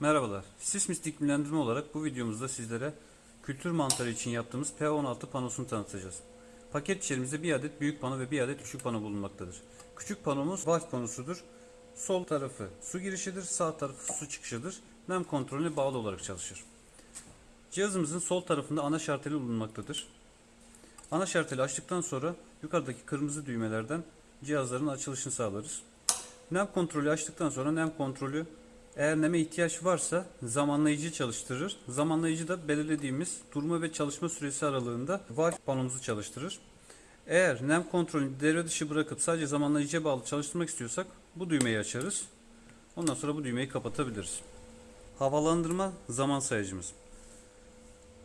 Merhabalar. Sismis iklimlendirme olarak bu videomuzda sizlere kültür mantarı için yaptığımız P16 panosunu tanıtacağız. Paket içerimizde bir adet büyük pano ve bir adet küçük pano bulunmaktadır. Küçük panomuz valve panosudur. Sol tarafı su girişidir, sağ tarafı su çıkışıdır. Nem kontrolüne bağlı olarak çalışır. Cihazımızın sol tarafında ana şarteli bulunmaktadır. Ana şarteli açtıktan sonra yukarıdaki kırmızı düğmelerden cihazların açılışını sağlarız. Nem kontrolü açtıktan sonra nem kontrolü eğer neme ihtiyaç varsa zamanlayıcı çalıştırır. Zamanlayıcı da belirlediğimiz durma ve çalışma süresi aralığında valve panomuzu çalıştırır. Eğer nem kontrolünü devre dışı bırakıp sadece zamanlayıcıya bağlı çalıştırmak istiyorsak bu düğmeyi açarız. Ondan sonra bu düğmeyi kapatabiliriz. Havalandırma zaman sayacımız.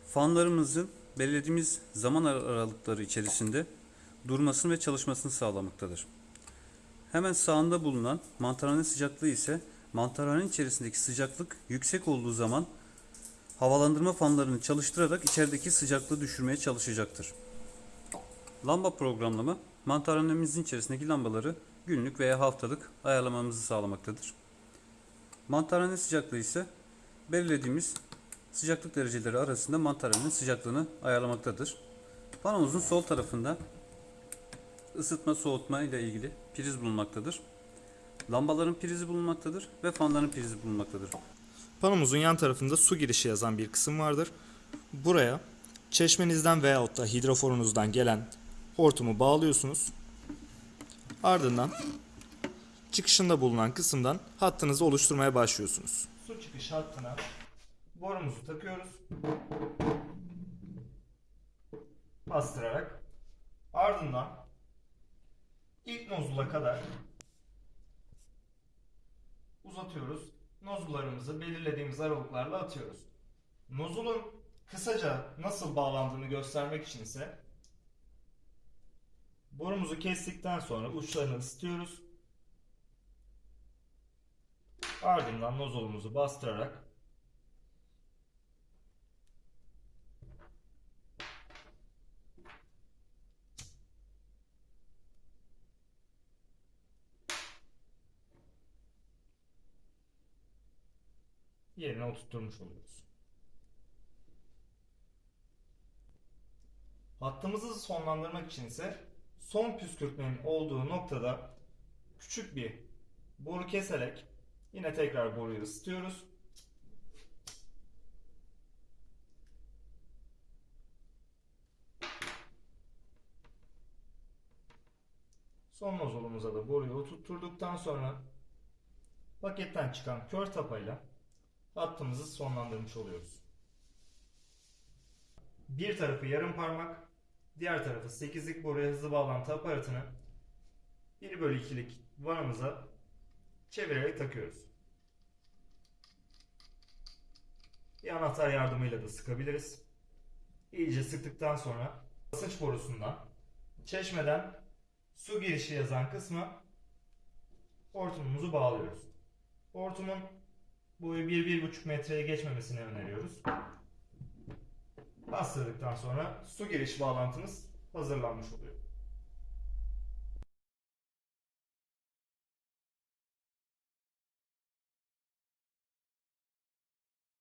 Fanlarımızın belirlediğimiz zaman aralıkları içerisinde durmasını ve çalışmasını sağlamaktadır. Hemen sağında bulunan mantarhane sıcaklığı ise mantarhanenin içerisindeki sıcaklık yüksek olduğu zaman havalandırma fanlarını çalıştırarak içerideki sıcaklığı düşürmeye çalışacaktır. Lamba programlama mantarhanemizin içerisindeki lambaları günlük veya haftalık ayarlamamızı sağlamaktadır. Mantarhane sıcaklığı ise belirlediğimiz sıcaklık dereceleri arasında mantarhanenin sıcaklığını ayarlamaktadır. Panomuzun sol tarafında ısıtma soğutma ile ilgili priz bulunmaktadır. Lambaların prizi bulunmaktadır ve fanların prizi bulunmaktadır. Panomuzun yan tarafında su girişi yazan bir kısım vardır. Buraya çeşmenizden veyahut da hidroforunuzdan gelen hortumu bağlıyorsunuz. Ardından çıkışında bulunan kısımdan hattınızı oluşturmaya başlıyorsunuz. Su çıkış hattına borumuzu takıyoruz. Bastırarak ardından ilk nozula kadar uzatıyoruz. Nozullarımızı belirlediğimiz aralıklarla atıyoruz. Nozulun kısaca nasıl bağlandığını göstermek için ise borumuzu kestikten sonra uçlarını ısıtıyoruz. Ardından nozulumuzu bastırarak yerine oturtturmuş oluyoruz. Hattımızı sonlandırmak için ise son püskürtmenin olduğu noktada küçük bir boru keserek yine tekrar boruyu ısıtıyoruz. Son nozulumuza da boruyu oturtturduktan sonra paketten çıkan kör tapayla hattımızı sonlandırmış oluyoruz. Bir tarafı yarım parmak, diğer tarafı 8'lik boruya hızlı bağlantı aparatını 1 bölü 2'lik vanamıza çevirerek takıyoruz. Bir anahtar yardımıyla da sıkabiliriz. İyice sıktıktan sonra basınç borusundan çeşmeden su girişi yazan kısma hortumumuzu bağlıyoruz. Hortumun boyu 1-1,5 metreye geçmemesini öneriyoruz. Bastırdıktan sonra su giriş bağlantımız hazırlanmış oluyor.